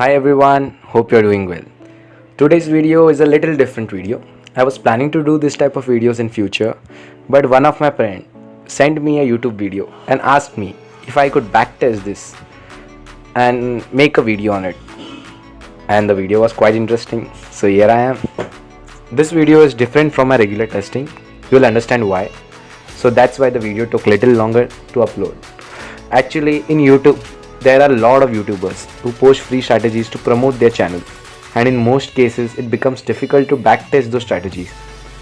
Hi everyone, hope you're doing well. Today's video is a little different video. I was planning to do this type of videos in future, but one of my friend sent me a YouTube video and asked me if I could backtest this and make a video on it. And the video was quite interesting, so here I am. This video is different from my regular testing. You'll understand why. So that's why the video took little longer to upload. Actually, in YouTube, there are a lot of YouTubers who post free strategies to promote their channel. And in most cases, it becomes difficult to backtest those strategies.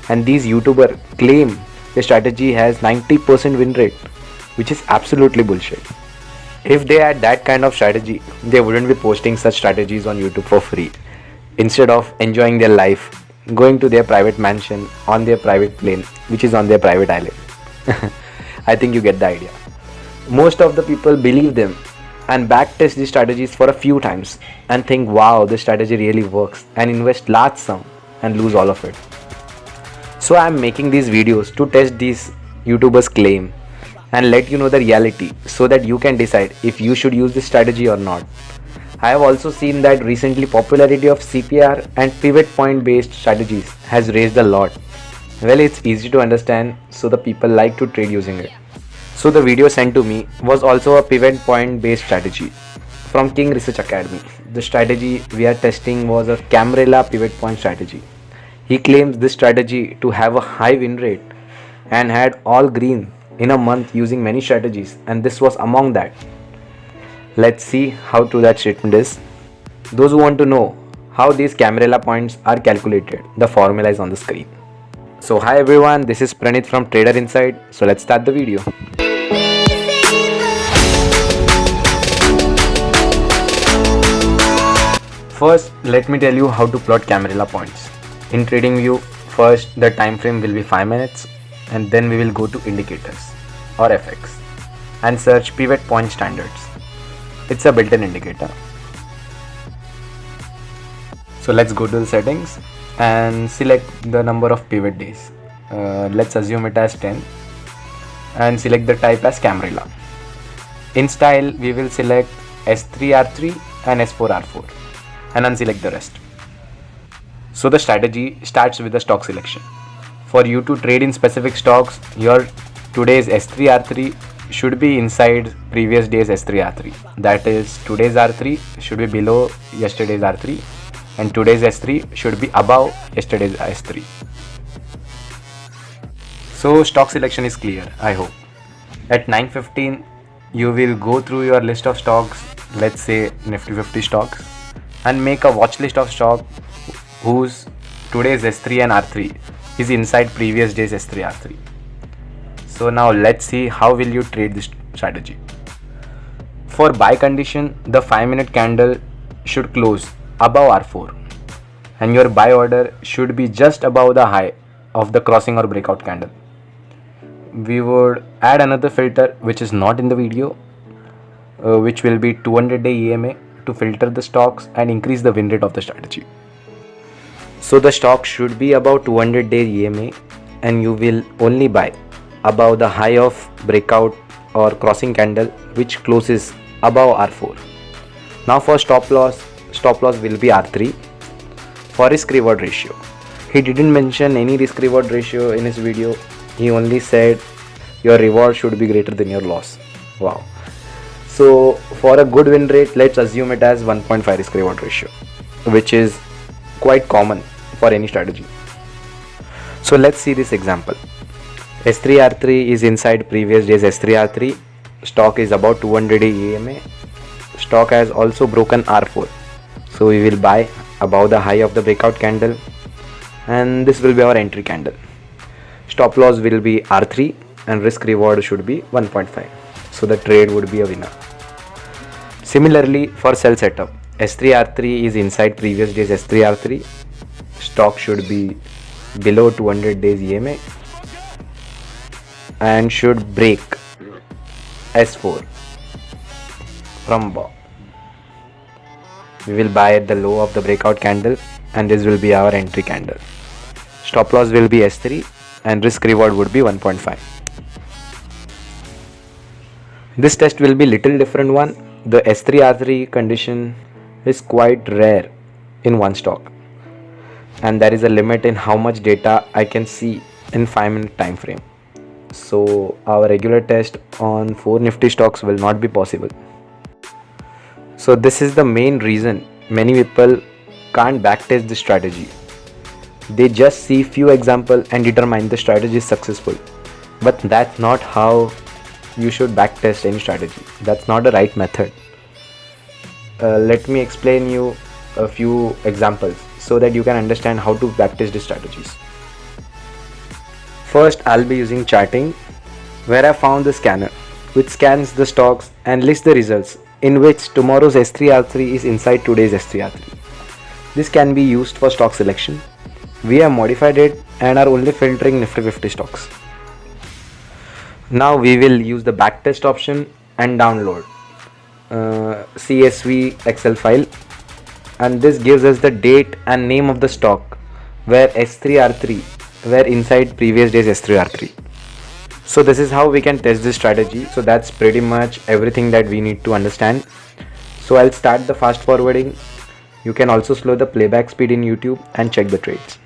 And these YouTubers claim the strategy has 90% win rate, which is absolutely bullshit. If they had that kind of strategy, they wouldn't be posting such strategies on YouTube for free. Instead of enjoying their life, going to their private mansion on their private plane, which is on their private island. I think you get the idea. Most of the people believe them and backtest these strategies for a few times and think wow this strategy really works and invest large sum and lose all of it. So I am making these videos to test these YouTubers claim and let you know the reality so that you can decide if you should use this strategy or not. I have also seen that recently popularity of CPR and pivot point based strategies has raised a lot. Well it's easy to understand so the people like to trade using it. So the video sent to me was also a pivot point based strategy from King Research Academy. The strategy we are testing was a Camarilla pivot point strategy. He claims this strategy to have a high win rate and had all green in a month using many strategies and this was among that. Let's see how true that statement is. Those who want to know how these Camarilla points are calculated, the formula is on the screen. So hi everyone, this is Pranit from Trader Insight. So let's start the video. First, let me tell you how to plot Camarilla points. In trading view, first the time frame will be 5 minutes and then we will go to indicators or FX and search pivot point standards. It's a built-in indicator. So let's go to the settings and select the number of pivot days. Uh, let's assume it as 10 and select the type as Camarilla. In style, we will select S3R3 and S4R4 and unselect the rest. So the strategy starts with the stock selection. For you to trade in specific stocks, your today's S3R3 should be inside previous day's S3R3. That is today's R3 should be below yesterday's R3 and today's S3 should be above yesterday's S3. So stock selection is clear, I hope. At 9.15 you will go through your list of stocks, let's say Nifty 50 stocks and make a watch list of stock whose today's S3 and R3 is inside previous day's S3 R3. So now let's see how will you trade this strategy. For buy condition, the 5 minute candle should close above R4 and your buy order should be just above the high of the crossing or breakout candle. We would add another filter which is not in the video uh, which will be 200 day EMA to filter the stocks and increase the win rate of the strategy. So the stock should be about 200 day EMA and you will only buy above the high of breakout or crossing candle which closes above R4. Now for stop loss, stop loss will be R3 for risk reward ratio. He didn't mention any risk reward ratio in his video. He only said your reward should be greater than your loss. Wow. So for a good win rate, let's assume it as 1.5 risk reward ratio, which is quite common for any strategy. So let's see this example. S3R3 is inside previous day's S3R3. Stock is about 200 EMA. Stock has also broken R4. So we will buy above the high of the breakout candle and this will be our entry candle. Stop loss will be R3 and risk reward should be 1.5. So the trade would be a winner. Similarly for sell setup, S3R3 is inside previous day's S3R3. Stock should be below 200 days EMA and should break S4 from above. We will buy at the low of the breakout candle and this will be our entry candle. Stop loss will be S3 and risk reward would be 1.5. This test will be little different one. The S3 R3 condition is quite rare in one stock. And there is a limit in how much data I can see in 5 minute time frame. So our regular test on 4 nifty stocks will not be possible. So this is the main reason many people can't backtest the strategy. They just see few example and determine the strategy is successful. But that's not how you should backtest any strategy. That's not the right method. Uh, let me explain you a few examples so that you can understand how to backtest the strategies. First i'll be using Chartink where i found the scanner which scans the stocks and lists the results in which tomorrow's s3r3 is inside today's s3r3 this can be used for stock selection. We have modified it and are only filtering Nifty 50 stocks. Now we will use the backtest option and download uh, CSV Excel file and this gives us the date and name of the stock where S3R3 where inside previous days S3R3. So this is how we can test this strategy. So that's pretty much everything that we need to understand. So I'll start the fast forwarding you can also slow the playback speed in YouTube and check the trades.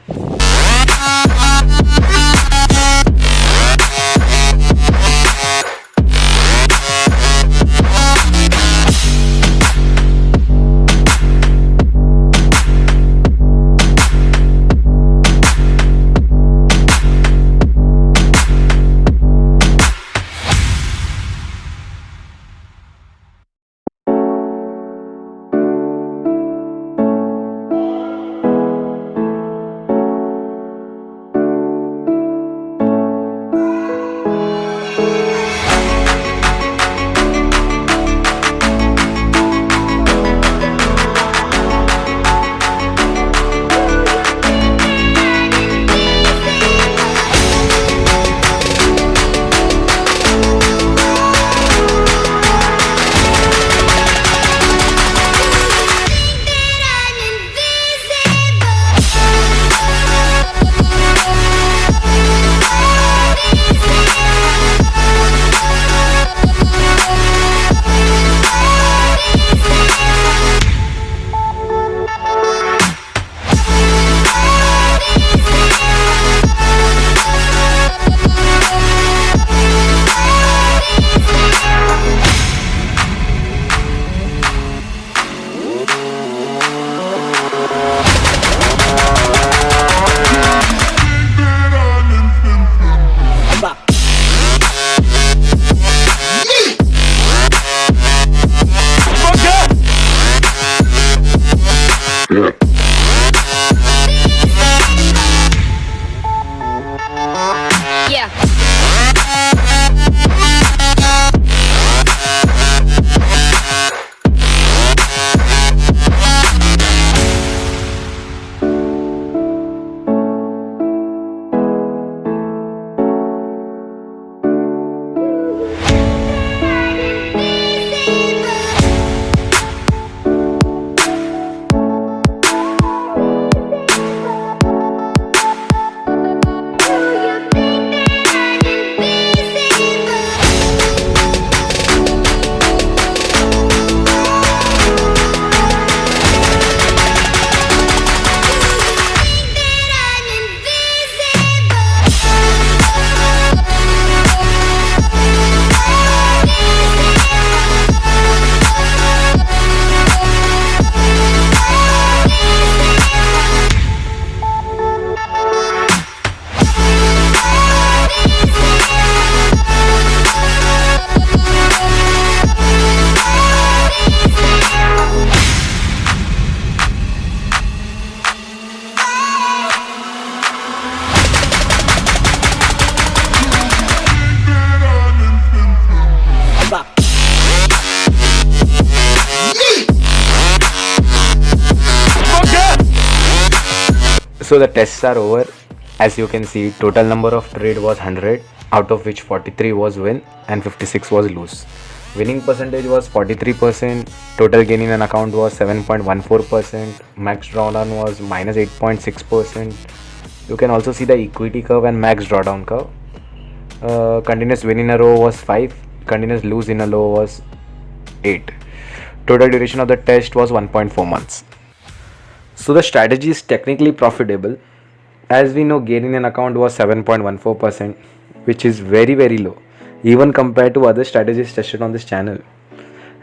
So the tests are over. As you can see total number of trade was 100 out of which 43 was win and 56 was lose. Winning percentage was 43% total gain in an account was 7.14% max drawdown was minus 8.6% you can also see the equity curve and max drawdown curve. Uh, continuous win in a row was 5 continuous lose in a row was 8 Total duration of the test was 1.4 months. So the strategy is technically profitable. As we know, gaining an account was 7.14%, which is very very low, even compared to other strategies tested on this channel.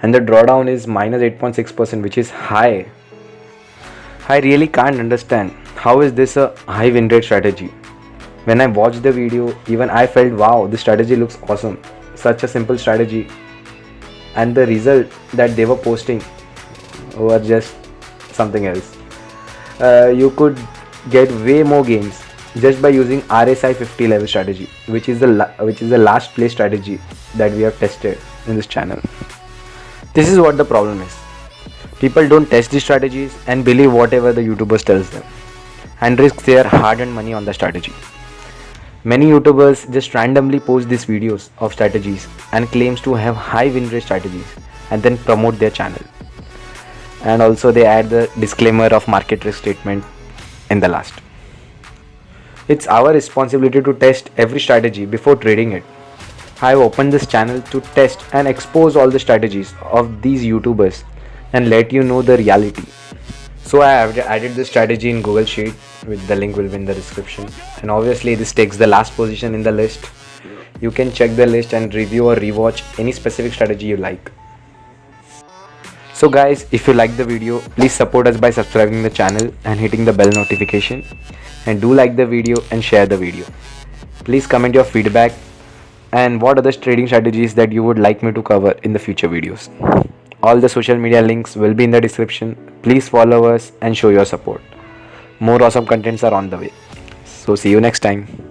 And the drawdown is minus 8.6%, which is high. I really can't understand how is this a high win rate strategy. When I watched the video, even I felt wow, this strategy looks awesome. Such a simple strategy, and the result that they were posting were just something else. Uh, you could get way more gains just by using RSI 50 level strategy, which is the which is the last play strategy that we have tested in this channel. This is what the problem is. People don't test the strategies and believe whatever the YouTubers tells them, and risk their hard-earned money on the strategy. Many YouTubers just randomly post these videos of strategies and claims to have high win rate strategies and then promote their channel. And also they add the disclaimer of market risk statement in the last. It's our responsibility to test every strategy before trading it. I have opened this channel to test and expose all the strategies of these YouTubers and let you know the reality. So I have added this strategy in Google Sheet with the link will be in the description. And obviously this takes the last position in the list. You can check the list and review or rewatch any specific strategy you like. So guys, if you like the video, please support us by subscribing the channel and hitting the bell notification. And do like the video and share the video. Please comment your feedback and what other trading strategies that you would like me to cover in the future videos. All the social media links will be in the description. Please follow us and show your support. More awesome contents are on the way. So see you next time.